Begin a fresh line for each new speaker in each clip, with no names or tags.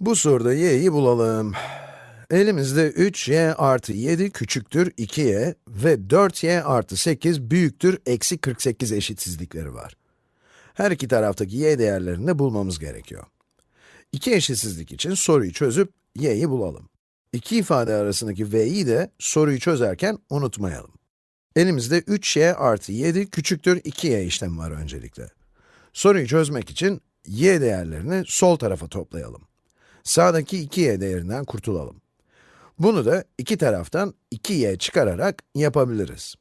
Bu soruda y'yi bulalım. Elimizde 3y artı 7 küçüktür 2y ve 4y artı 8 büyüktür eksi 48 eşitsizlikleri var. Her iki taraftaki y değerlerini de bulmamız gerekiyor. İki eşitsizlik için soruyu çözüp y'yi bulalım. İki ifade arasındaki v'yi de soruyu çözerken unutmayalım. Elimizde 3y artı 7 küçüktür 2y işlemi var öncelikle. Soruyu çözmek için y değerlerini sol tarafa toplayalım. Sağdaki 2y değerinden kurtulalım. Bunu da iki taraftan 2y çıkararak yapabiliriz.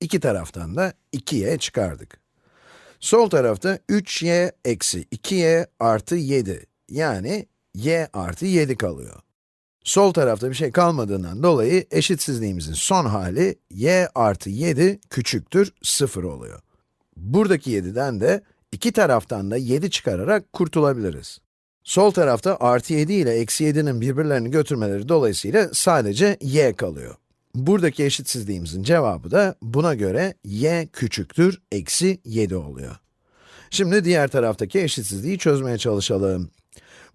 İki taraftan da 2y çıkardık. Sol tarafta 3y eksi 2y artı 7, yani y artı 7 kalıyor. Sol tarafta bir şey kalmadığından dolayı eşitsizliğimizin son hali y artı 7 küçüktür 0 oluyor. Buradaki 7'den de iki taraftan da 7 çıkararak kurtulabiliriz. Sol tarafta artı 7 ile eksi 7'nin birbirlerini götürmeleri dolayısıyla sadece y kalıyor. Buradaki eşitsizliğimizin cevabı da buna göre y küçüktür eksi 7 oluyor. Şimdi diğer taraftaki eşitsizliği çözmeye çalışalım.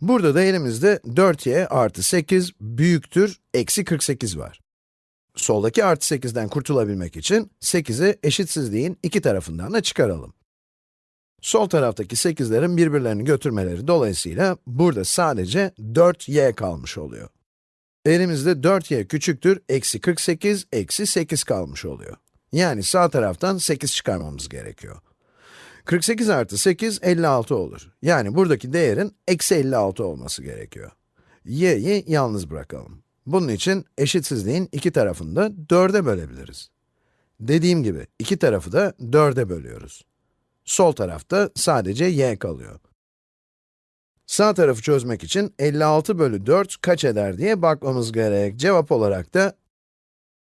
Burada da elimizde 4y artı 8 büyüktür eksi 48 var. Soldaki artı 8'den kurtulabilmek için 8'i eşitsizliğin iki tarafından da çıkaralım. Sol taraftaki 8'lerin birbirlerini götürmeleri dolayısıyla burada sadece 4y kalmış oluyor. Elimizde 4y küçüktür, eksi 48, eksi 8 kalmış oluyor. Yani sağ taraftan 8 çıkarmamız gerekiyor. 48 artı 8, 56 olur. Yani buradaki değerin eksi 56 olması gerekiyor. y'yi yalnız bırakalım. Bunun için eşitsizliğin iki tarafını da 4'e bölebiliriz. Dediğim gibi, iki tarafı da 4'e bölüyoruz. Sol tarafta sadece y kalıyor. Sağ tarafı çözmek için 56 bölü 4 kaç eder diye bakmamız gerek. Cevap olarak da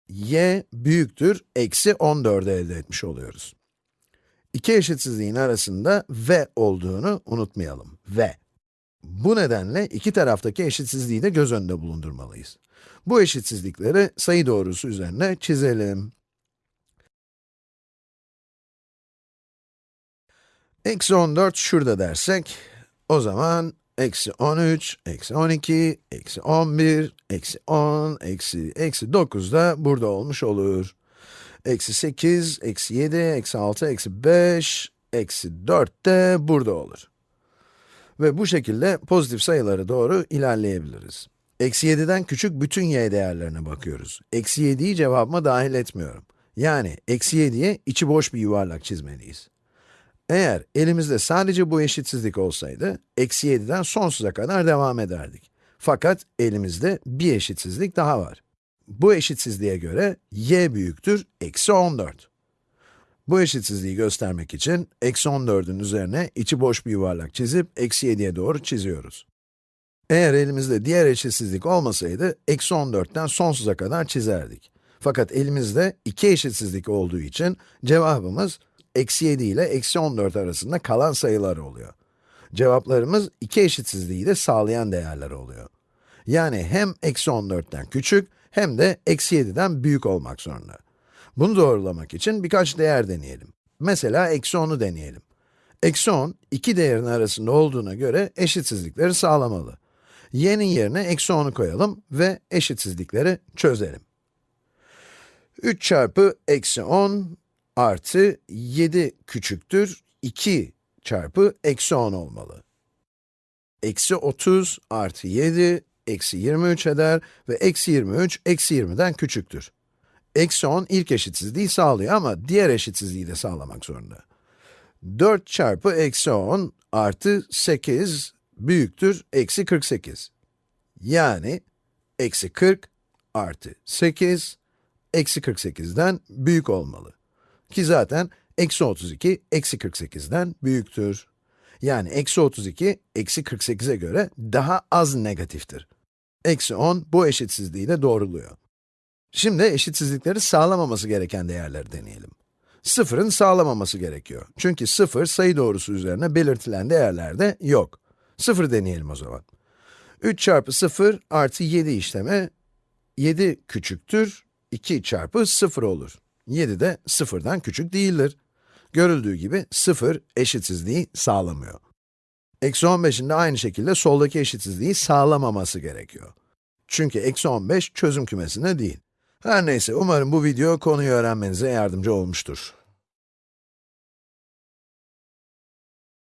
y büyüktür, eksi 14'ü elde etmiş oluyoruz. İki eşitsizliğin arasında v olduğunu unutmayalım, v. Bu nedenle iki taraftaki eşitsizliği de göz önünde bulundurmalıyız. Bu eşitsizlikleri sayı doğrusu üzerine çizelim. Eksi 14 şurada dersek, o zaman eksi 13, eksi 12, eksi 11, eksi 10, eksi, eksi 9 da burada olmuş olur. Eksi 8, eksi 7, eksi 6, eksi 5, eksi 4 de burada olur. Ve bu şekilde pozitif sayılara doğru ilerleyebiliriz. Eksi 7'den küçük bütün y değerlerine bakıyoruz. Eksi 7'yi cevabıma dahil etmiyorum. Yani eksi 7'ye içi boş bir yuvarlak çizmeliyiz. Eğer elimizde sadece bu eşitsizlik olsaydı, eksi 7'den sonsuza kadar devam ederdik. Fakat elimizde bir eşitsizlik daha var. Bu eşitsizliğe göre y büyüktür eksi 14. Bu eşitsizliği göstermek için eksi 14'ün üzerine içi boş bir yuvarlak çizip eksi 7'ye doğru çiziyoruz. Eğer elimizde diğer eşitsizlik olmasaydı, eksi 14'ten sonsuza kadar çizerdik. Fakat elimizde iki eşitsizlik olduğu için cevabımız eksi 7 ile eksi 14 arasında kalan sayılar oluyor. Cevaplarımız iki eşitsizliği de sağlayan değerler oluyor. Yani hem eksi 14'ten küçük hem de eksi 7'den büyük olmak zorunda. Bunu doğrulamak için birkaç değer deneyelim. Mesela eksi 10'u deneyelim. Eksi 10, iki değerin arasında olduğuna göre eşitsizlikleri sağlamalı. y'nin yerine eksi 10'u koyalım ve eşitsizlikleri çözelim. 3 çarpı eksi 10 artı 7 küçüktür 2 çarpı eksi 10 olmalı. Eksi 30 artı 7 eksi 23 eder ve eksi 23 eksi 20'den küçüktür. Eksi 10 ilk eşitsizliği sağlıyor ama diğer eşitsizliği de sağlamak zorunda. 4 çarpı eksi 10 artı 8 büyüktür eksi 48. Yani eksi 40 artı 8 eksi 48'den büyük olmalı. Ki zaten eksi 32 eksi 48'den büyüktür. Yani eksi 32 eksi 48'e göre daha az negatiftir. Eksi 10 bu eşitsizliği de doğruluyor. Şimdi eşitsizlikleri sağlamaması gereken değerleri deneyelim. Sıfırın sağlamaması gerekiyor. Çünkü sıfır sayı doğrusu üzerine belirtilen değerlerde yok. Sıfır deneyelim o zaman. 3 çarpı 0 artı 7 işlemi 7 küçüktür 2 çarpı 0 olur. 7 de 0'dan küçük değildir. Görüldüğü gibi 0 eşitsizliği sağlamıyor. Eksi 15'in de aynı şekilde soldaki eşitsizliği sağlamaması gerekiyor. Çünkü eksi 15 çözüm kümesinde değil. Her neyse, umarım bu video konuyu öğrenmenize yardımcı olmuştur.